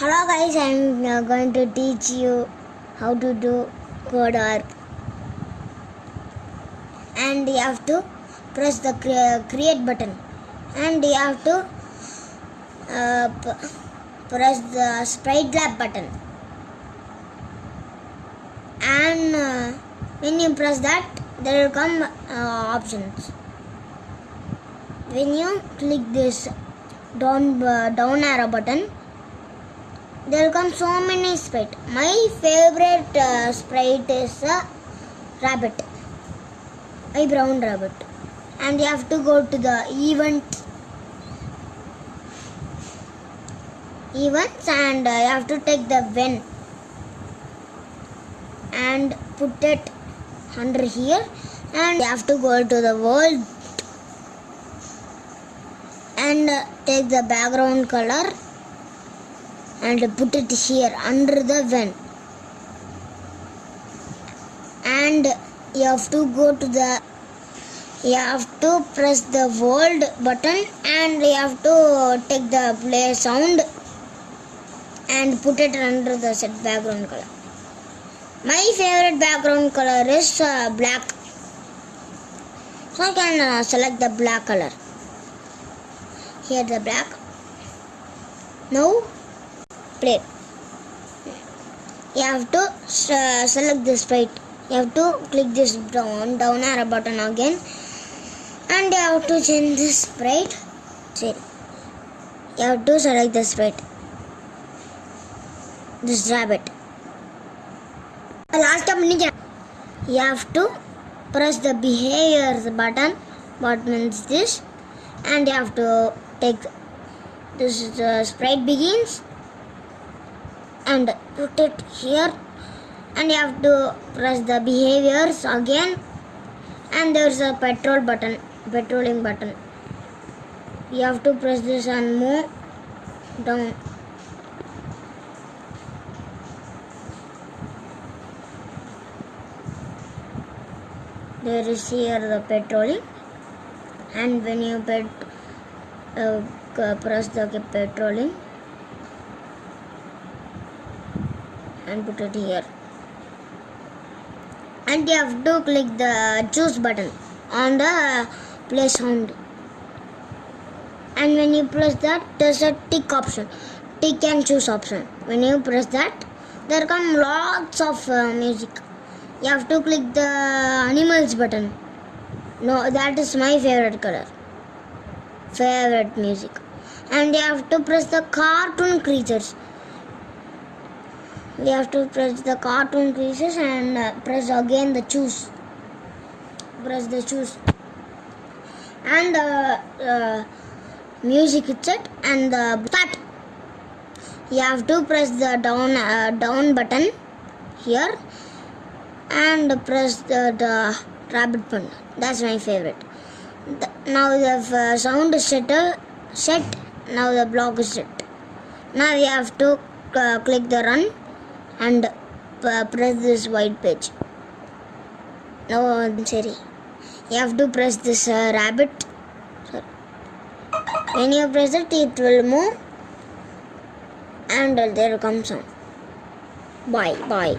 Hello guys, I am uh, going to teach you how to do code R. And you have to press the create button. And you have to uh, press the sprite lab button. And uh, when you press that, there will come uh, options. When you click this down uh, down arrow button, there come so many sprite. My favorite uh, sprite is a rabbit, a brown rabbit, and you have to go to the event. Events and uh, you have to take the when and put it under here. And you have to go to the world. And uh, take the background color and put it here under the ven and you have to go to the you have to press the world button and you have to take the play sound and put it under the set background color. My favorite background color is uh, black. So i can uh, select the black color. Here the black. Now play you have to uh, select this sprite you have to click this down down arrow button again. And you have to change this sprite you have to select the sprite this rabbit. The last ninja you have to press the behaviors button. What means this? And you have to take this is the sprite begins and put it here. And you have to press the behaviors again. And there's a petrol button petroling button. You have to press this and move down. There is here the petroling and when you pet, uh, press the petroling and put it here. And you have to click the choose button on the play sound. And when you press that there's a tick option tick and choose option. When you press that there come lots of uh, music. You have to click the animals button. No that is my favorite color. Favorite music. And you have to press the cartoon creatures we have to press the cartoon creatures and uh, press again the choose. Press the choose. And the uh, music is set and the start. You have to press the down uh, down button here and press the, the rabbit button. That's my favorite. The, now the uh, sound is set, uh, set. Now the block is set. Now we have to uh, click the run and press this white page. Now sorry. You have to press this uh, rabbit. Sorry. when you press it it will move. And there comes sound bye bye